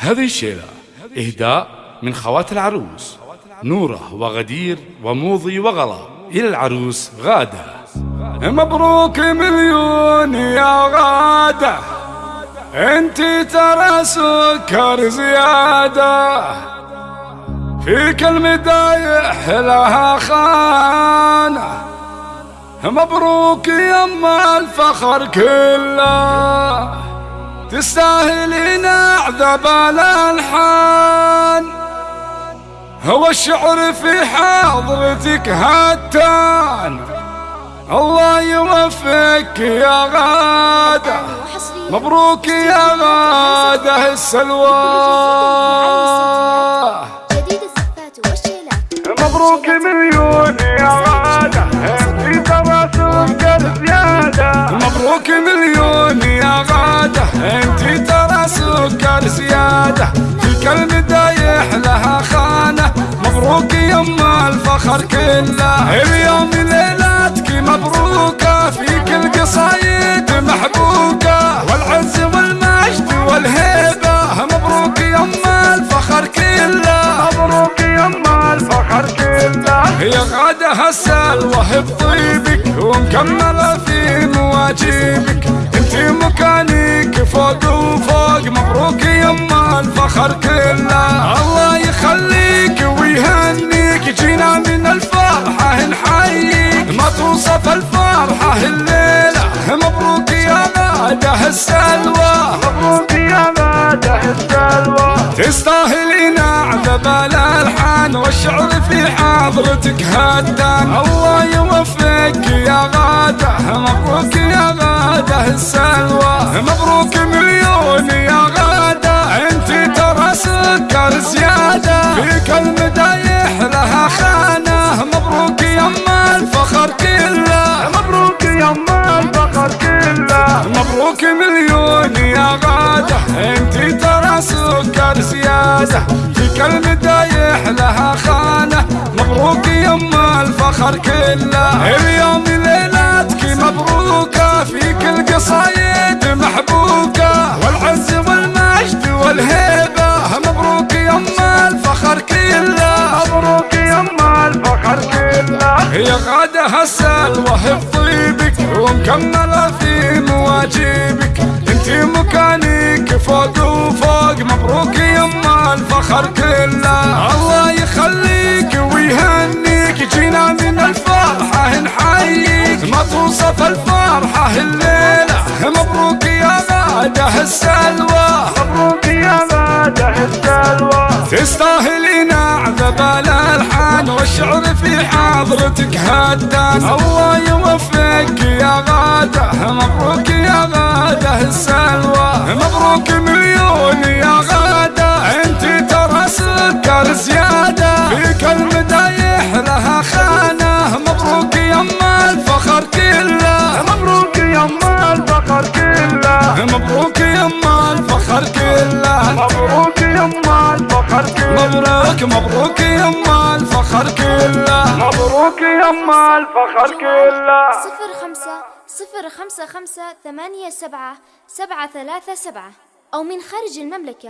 هذه الشيلة إهداء من خوات العروس نورة وغدير وموضي وغلا إلى العروس غادة. مبروك مليون يا غادة أنت ترى سكر زيادة. فيك المدايح لها خانة. مبروك يما الفخر كله تستاهلين عذاب الالحان هو الشعر في حضرتك هتان الله يوفقك يا غادة. مبروك يا غادة السلوى. مبروك مليون يا غادة. انت ترى سكر زيادة. مبروك مليون يا غادة. أنت ترى سكر زيادة. في كل دايح لها خانة. مبروك يما الفخر كله. اليوم ليلتك مبروكة؟ في كل قصايد محبوكة. والعز والمجد والهيبة. مبروك يما الفخر كله. مبروك يما الفخر كله. يا غادة السلوى بطيبك ومكملة في مواجبك انت مكانك فوق وفوق مبروك يما الفخر كله. الله يخليك ويهنيك جينا من الفرحة نحييك. ما توصف الفرحة الليلة مبروك يا غادة السلوى مبروك يا غادة السلوى تستاهلين عذب الألحان والشعر في حضرتك هدان. الله يوفقك السلوى مبروك مليون يا غادة. انت ترى سكر زيادة. فيك المدايح لها خانة. مبروك يما الفخر كله. مبروك يما الفخر كله. مبروك مليون يا غادة. انت ترى سكر زيادة. فيك المدايح لها خانة. مبروك يما الفخر كله. اليوم ليلتك مبروكة. في كل قصايد محبوكة والعز والمجد والهيبة. مبروك يما الفخر كله. مبروك يما الفخر كله. يا غادة السلوى بطيبك ومكملة في مواجبك أنت مكانك فوق وفوق. مبروك يما الفخر كله السلوى. مبروك يا غادة السلوى تستاهلين عذب الألحان والشعر في حضرتك هدان. الله يوفقك يا غادة. مبروك يا غادة السلوى. مبروك مليون يا غادة. أنت ترى سكر زيادة. فيك المدايح الفخر كله مبروك مبروك يما الفخر كله. مبروك يما الفخر كله. صفر خمسة صفر خمسة خمسة ثمانية سبعة سبعة ثلاثة سبعة أو من خارج المملكة